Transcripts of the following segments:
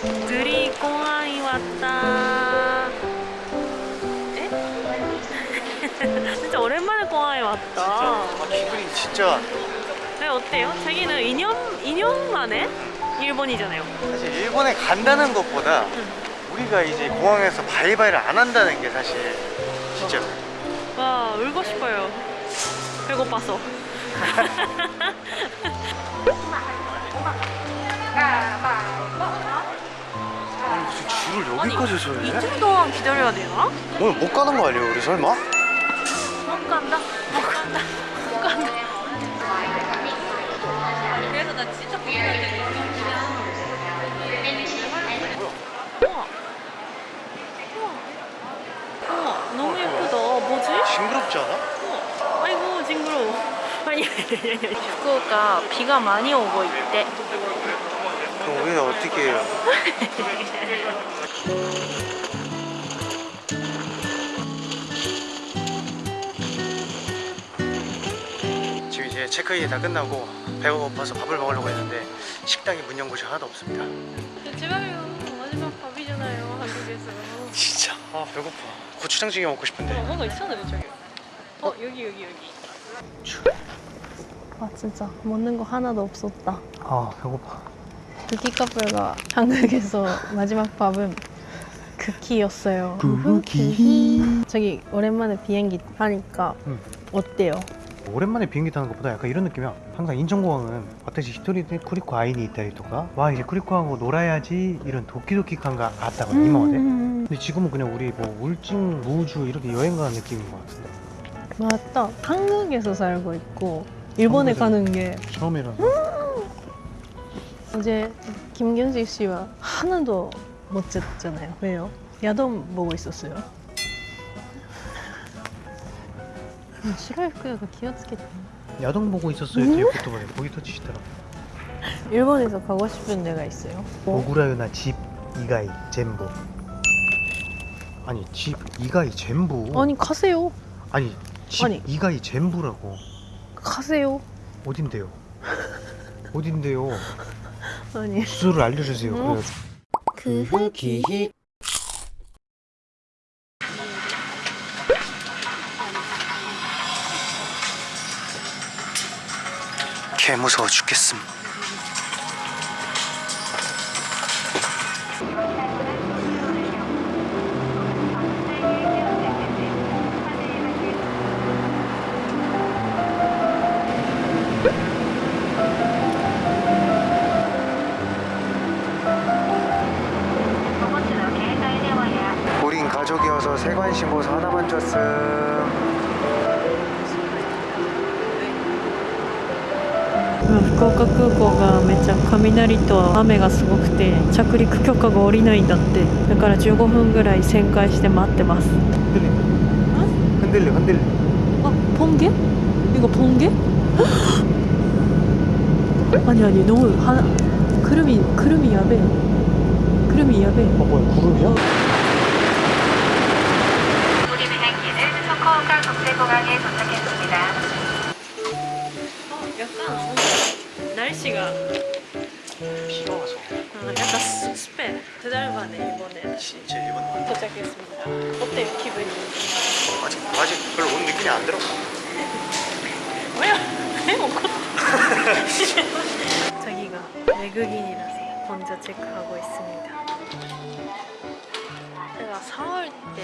드리 공항이 왔다. 에? 진짜 오랜만에 공항에 왔다. 아, 기분이 진짜 네, 어때요? 자기는 2년, 2년 만에 일본이잖아요. 사실 일본에 간다는 것보다 우리가 이제 공항에서 바이바이를 안 한다는 게 사실 진짜 와, 울고 싶어요. 배고파서. 아니, 아니, 여기까지 서야 돼? 이틀 동안 기다려야 되나? 오늘 못 가는 거 아니에요 우리 설마? 못 간다. 못 간다. 못 간다. 그래서 나 진짜 고민했는데. 너무 예쁘다. 뭐지? 징그럽지 않아? 우와. 아이고 징그러워. 아니. 후쿠오카 비가 많이 오고 있대. 그럼 우리는 어떻게 해요? 체크인이 다 끝나고 배가 고파서 밥을 먹으려고 했는데 식당에 문 연 곳이 하나도 없습니다 제발요. 마지막 밥이잖아요. 한국에서. 진짜 아 배고파 고추장 찌개 먹고 싶은데 어, 뭔가 있잖아요 저기. 어 여기 여기 여기. 아 진짜 먹는 거 하나도 없었다. 아 배고파 쿠키 커플가 한국에서 마지막 밥은 쿠키였어요. 쿠키. 저기 오랜만에 비행기 타니까 응. 어때요? 오랜만에 비행기 타는 것보다 약간 이런 느낌이야. 항상 인천공항은 와타시 히토리데 쿠리코 아이니 있다리토가 와 이제 쿠리코하고 놀아야지 이런 도끼도끼한가 아따가 이마와데 음. 근데 지금은 그냥 우리 뭐 울진, 무주 이렇게 여행 가는 느낌인 것 같은데. 맞다. 한국에서 살고 있고 일본에 가는 게. 처음이라. 음. 이제 김경식 씨와 하나도 못 잤잖아요. 왜요? 야동 보고 있었어요. 아, 싫어했고요. 기어치겠다. 야동 보고 있었어요. 음? 유튜브에 거기 터치시더라고. 일본에서 가고 싶은 데가 있어요. 어? 오구라유나 집 이가이 젠부. 아니 집 이가이 젠부. 아니 가세요. 아니 집 아니. 이가이 젠부라고. 가세요. 어딘데요? 어딘데요? 아니. 주소를 알려주세요. 음? 그흐 기히 개 무서워 죽겠음. 우린 가족이어서 세관 신고서 하나만 줬음 福岡空港がめっちゃ雷と雨がすごくて着陸許可が下りないんだってだから15分ぐらい旋回して待ってます 흔들려 흔들려 흔들려 아 번개? 이거 번개? 아니 아니 너무 하 구름이 구름이 야배 구름이 야배 어 뭐야 구름이야? 날씨가 비가 와서 어, 약간 스- 습해 두 달 만에 이번에 진짜 일본 도착했습니다 어때요 기분이? 아직 아직 별로 온 느낌이 안 들어 뭐야? 왜 먹고? 자기가 외국인이라서 먼저 체크하고 있습니다. 제가 4월 때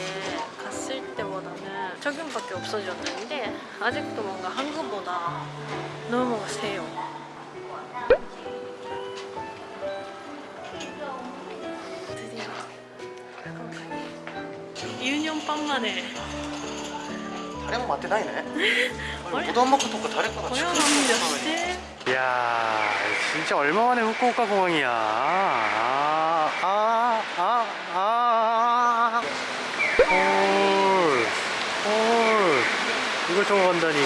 갔을 때보다는 적용밖에 없어졌는데 아직도 뭔가 한국보다 너무 세요. 1년 반 만에 誰も待ってないねあれうどん먹고とか誰かが 고향 한국이었을 이야 진짜 얼마만에 후쿠오카 공항이야 아, 아, 아, 아, 아. 헐, 헐. 이걸 타고 간다니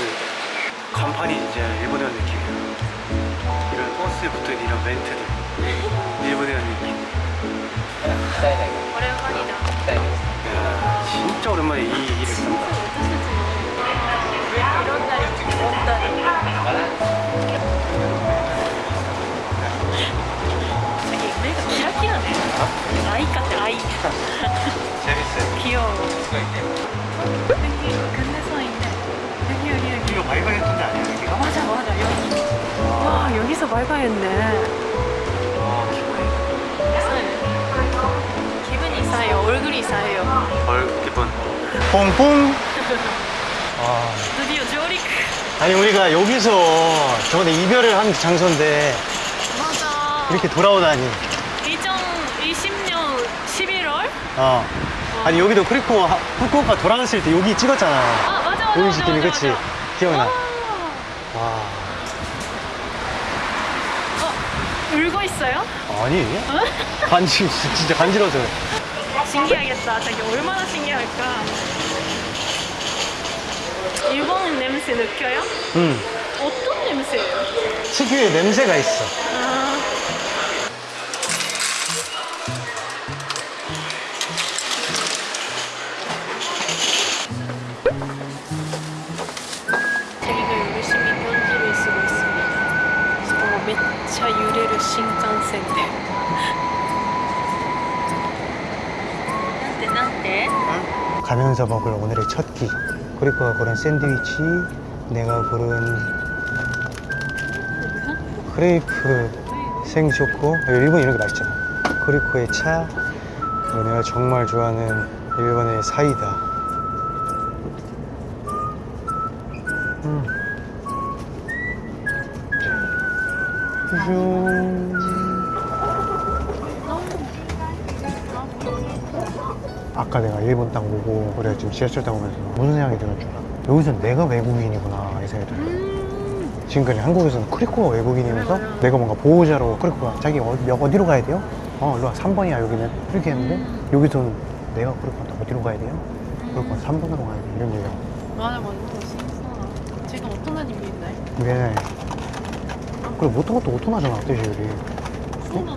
간판이 진짜 일본에 온 느낌이야 이런 버스에 붙어있는 이런 멘트들 일본에 온 느낌 ったいないこれはマリだもったいないです진짜오랜만에이일을한다 아이같아 아이 재밌어요 귀여워 여기 근데 서있네 여기 여기 여기 이거 발견했던데 아니야 여기 가? 맞아 맞아 여기 와 여기서 발견했네 이상해요. 얼굴이 이상해요. 얼 기분 뽕뽕 와 드디어 조릭. 아니 우리가 여기서 저번에 이별을 한 장소인데 맞아. 이렇게 돌아오다니 2020년 11월? 어 아니 여기도 크리코 하- 후쿠오카 돌아왔을 때 여기 찍었잖아 아 맞아 맞아. 맞아, 그치 맞아. 기억나 아. 와 어, 울고 있어요? 아니 간지 진짜 간지러워서 그래. 신기하겠다. 자기 얼마나 신기할까. 일본 냄새 느껴요? 응 어떤 냄새예요? 특유의 냄새가 있어 아. 자기가 열심히 편지를 쓰고 있습니다. 어, 매차 유래를 신칸센데. 가면서 먹을 오늘의 첫 끼. 크리코가 고른 샌드위치, 내가 고른 크레이프 생쇼코. 일본 이런 게 맛있잖아. 크리코의 차, 내가 정말 좋아하는 일본의 사이다. 음. 슈. 아까 내가 일본 땅 보고 우리가 지금 지하철 타고 가서 무슨 생각이 드는 줄 알아? 여기서 내가 외국인이구나 이 생각이 들어 지금까지 한국에서는 크리코가 외국인이면서 내가 뭔가 보호자로 크리코가 자기 어디, 어디로 가야 돼요? 어 일로와. 3번이야 여기는. 이렇게 했는데 여기서는 내가 크리코한테 어디로 가야 돼요? 크리코가 3번으로 가야 돼 이런 얘기야 맞아 맞아 진짜 지금 오토나님 있네. 그래 못한 것도 오토나잖아 뜻이 우리 어?